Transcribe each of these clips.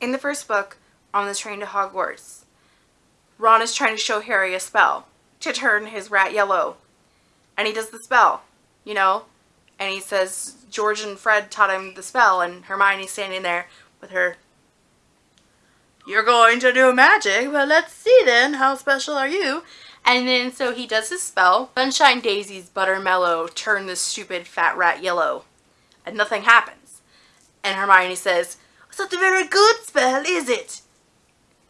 In the first book, on the train to Hogwarts, Ron is trying to show Harry a spell to turn his rat yellow. And he does the spell, you know? And he says George and Fred taught him the spell and Hermione's standing there with her You're going to do magic? Well, let's see then. How special are you? And then so he does his spell. Sunshine Daisies Buttermellow turn this stupid fat rat yellow. And nothing happens. And Hermione says, Not a very good spell, is it?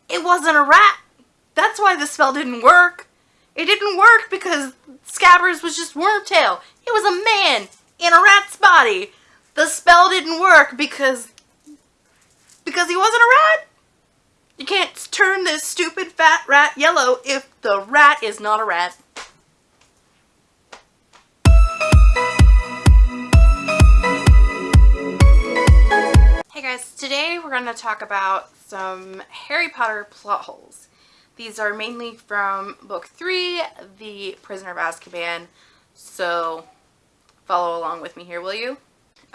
It wasn't a rat. That's why the spell didn't work. It didn't work because Scabbers was just Wormtail. He was a man in a rat's body. The spell didn't work because because he wasn't a rat. You can't turn this stupid fat rat yellow if the rat is not a rat. Hey guys, today we're going to talk about some Harry Potter plot holes. These are mainly from book 3, The Prisoner of Azkaban, so follow along with me here, will you?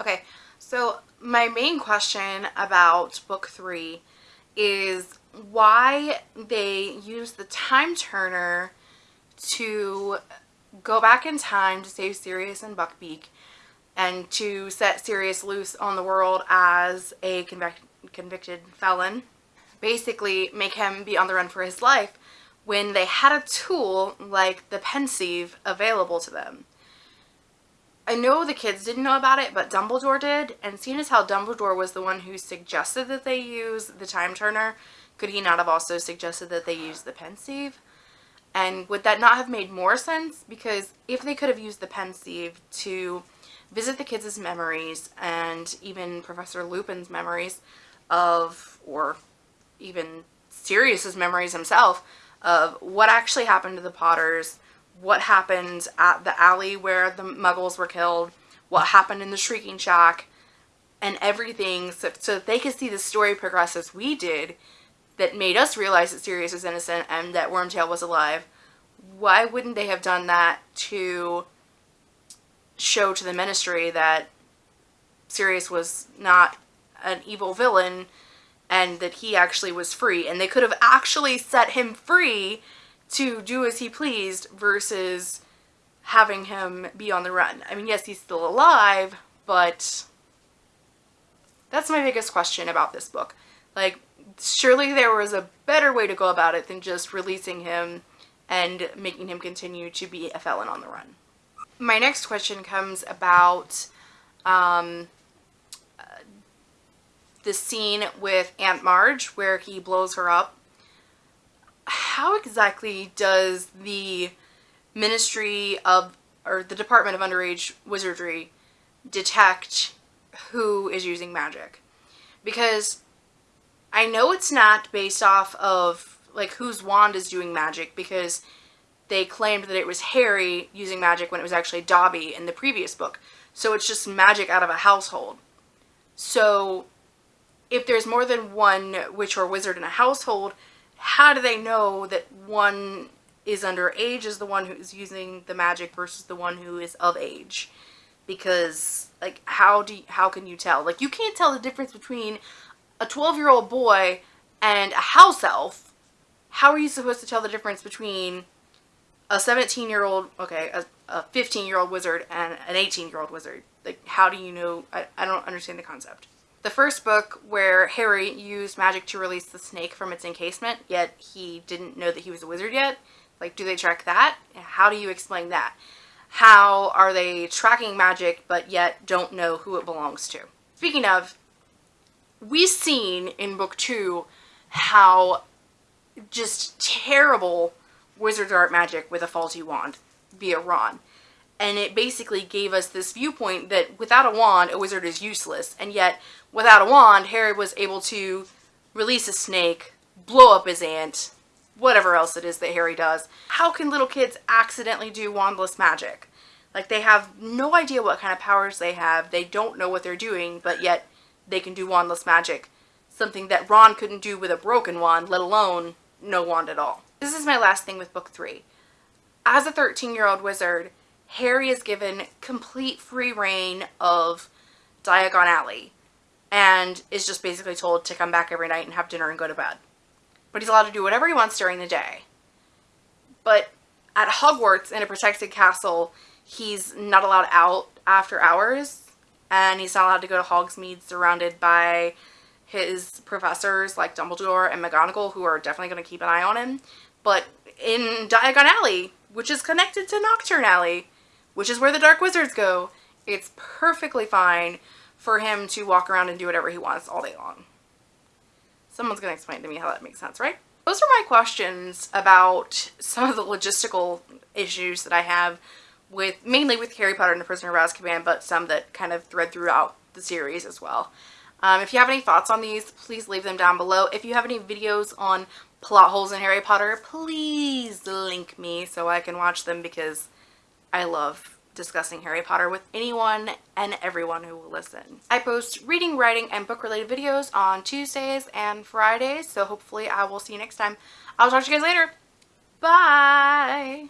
Okay, so my main question about book 3 is why they use the time turner to go back in time to save Sirius and Buckbeak and to set Sirius loose on the world as a convic convicted felon. Basically make him be on the run for his life when they had a tool like the Pensieve available to them. I know the kids didn't know about it, but Dumbledore did, and seeing as how Dumbledore was the one who suggested that they use the Time Turner, could he not have also suggested that they use the Pensieve? And would that not have made more sense? Because if they could have used the Pensieve to visit the kids' memories and even Professor Lupin's memories of, or even Sirius's memories himself, of what actually happened to the Potters, what happened at the alley where the muggles were killed, what happened in the Shrieking Shack, and everything so, so that they could see the story progress as we did that made us realize that Sirius was innocent and that Wormtail was alive. Why wouldn't they have done that to show to the ministry that Sirius was not an evil villain and that he actually was free and they could have actually set him free to do as he pleased versus having him be on the run. I mean, yes, he's still alive, but that's my biggest question about this book. Like, surely there was a better way to go about it than just releasing him and making him continue to be a felon on the run. My next question comes about um, the scene with Aunt Marge where he blows her up how exactly does the Ministry of, or the Department of Underage Wizardry detect who is using magic? Because I know it's not based off of like whose wand is doing magic because they claimed that it was Harry using magic when it was actually Dobby in the previous book. So it's just magic out of a household. So if there's more than one witch or wizard in a household, how do they know that one is underage is the one who's using the magic versus the one who is of age? Because like how do you, how can you tell? Like you can't tell the difference between a 12 year old boy and a house elf. How are you supposed to tell the difference between a 17 year old, okay, a, a 15 year old wizard and an 18 year old wizard? Like how do you know? I, I don't understand the concept. The first book where Harry used magic to release the snake from its encasement, yet he didn't know that he was a wizard yet. Like, do they track that? How do you explain that? How are they tracking magic but yet don't know who it belongs to? Speaking of, we've seen in book two how just terrible wizard art magic with a faulty wand via Ron and it basically gave us this viewpoint that without a wand, a wizard is useless, and yet without a wand, Harry was able to release a snake, blow up his aunt, whatever else it is that Harry does. How can little kids accidentally do wandless magic? Like, they have no idea what kind of powers they have, they don't know what they're doing, but yet they can do wandless magic. Something that Ron couldn't do with a broken wand, let alone no wand at all. This is my last thing with book three. As a 13-year-old wizard, Harry is given complete free rein of Diagon Alley. and is just basically told to come back every night and have dinner and go to bed. But he's allowed to do whatever he wants during the day. But at Hogwarts in a protected castle, he's not allowed out after hours and he's not allowed to go to Hogsmeade surrounded by his professors like Dumbledore and McGonagall who are definitely going to keep an eye on him. But in Diagon Alley, which is connected to Knockturn Alley, which is where the Dark Wizards go, it's perfectly fine for him to walk around and do whatever he wants all day long. Someone's going to explain to me how that makes sense, right? Those are my questions about some of the logistical issues that I have with, mainly with Harry Potter and the Prisoner of Azkaban, but some that kind of thread throughout the series as well. Um, if you have any thoughts on these, please leave them down below. If you have any videos on plot holes in Harry Potter, please link me so I can watch them because I love discussing Harry Potter with anyone and everyone who will listen. I post reading, writing, and book related videos on Tuesdays and Fridays, so hopefully I will see you next time. I'll talk to you guys later. Bye!